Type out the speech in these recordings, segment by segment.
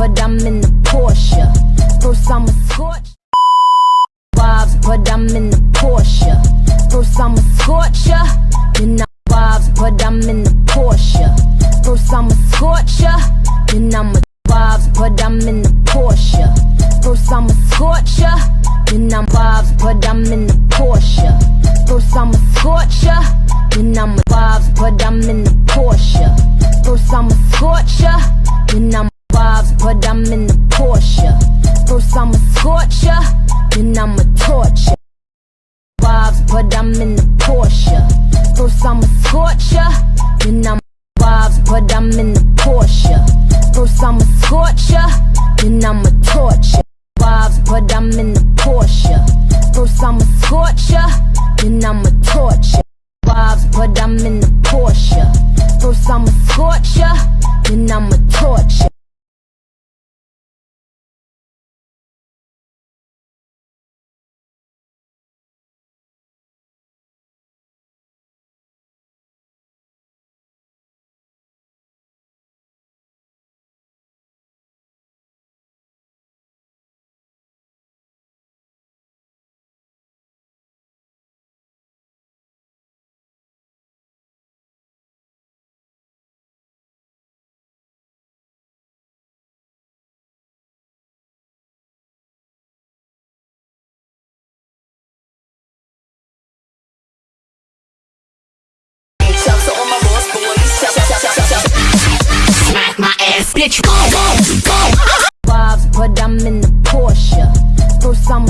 but I'm in the Porsche. First I'm a scorch. Vibes, but I'm in the Porsche. First I'm a scorcher. Then I'm vibes, but I'm in the Porsche. First I'm a scorcher. Then I'm a vibes, but I'm in the Porsche. First I'm a scorcher. Then I'm vibes, but I'm in the Porsche. First I'm a scorcher. Then I'm a vibes, but I'm in the Porsche. First I'm a scorcher. Then I'm First I'm a scorcher. Then I'm ass, bitch. Go, go, go. but I'm in the Porsche. First I'm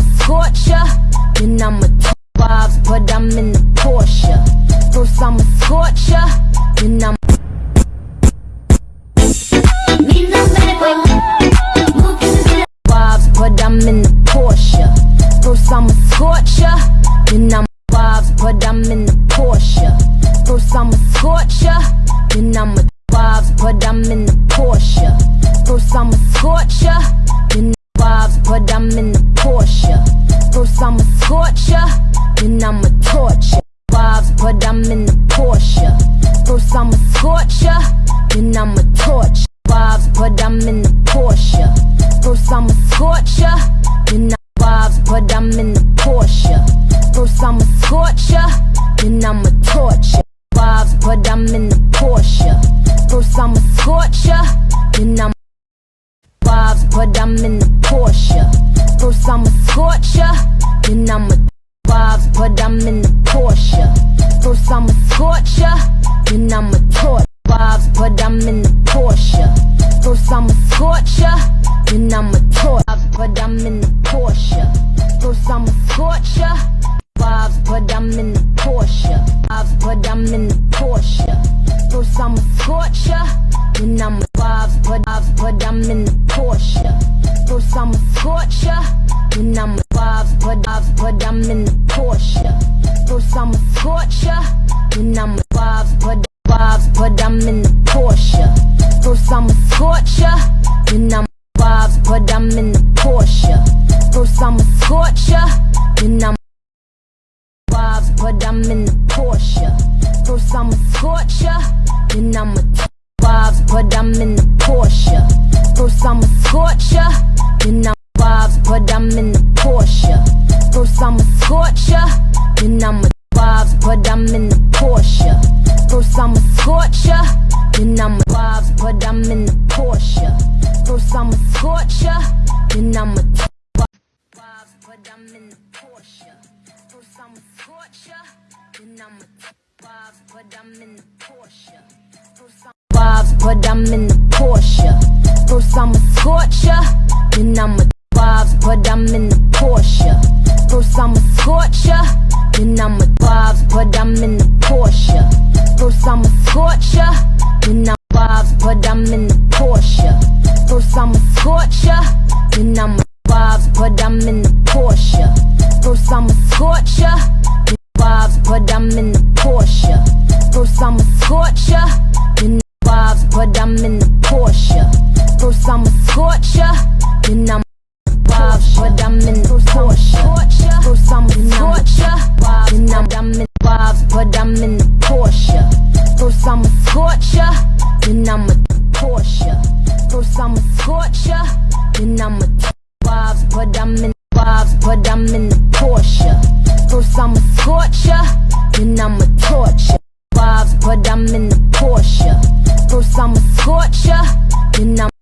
torture. Vibes, but I'm in the Porsche. First I'm a scorcher, then I'm vibes, but I'm in the Porsche. First I'm a scorcher, then I'm a vibes, but I'm in the then I'm a vibes, but but I'm in the Porsche. First I'm a scorcher, then I'm a vibes, but but I'm in the Porsche. First I'm a scorcher, then I'm a vibes, but vibes, but I'm in the Porsche. First I'm a scorcher, then I'm vibes, but I'm in the Porsche. First I'm a scorcher, then I'm vibes, but I'm in the Porsche. First I'm a scorcher, then I'm a t- vibes, but I'm in the Porsche. First I'm a scorcher, then I'm vibes, but I'm in the Porsche. First I'm a scorcher, then I'm a vibes, but I'm in the Porsche. First I'm a scorcher, then I'm a vibes, but I'm in the Porsche. First I'm a scorcher, then I'm a vibes, but I'm in the Porsche. First I'm a scorcher, then I'm a vibes, but I'm in the Porsche. First I'm a scorcher, then I'm a vibes, but I'm in the Porsche. First I'm a scorcher, then I'm a vibes, but I'm in the Porsche. First I'm a scorcher, then I'm vibes, but I'm in the Porsche. First I'm a scorcher, then I'm a vibes, but I'm in the Porsche. First I'm a scorcher, then vibes, but I'm in the Porsche. First I'm a I'ma scorch ya, then I'm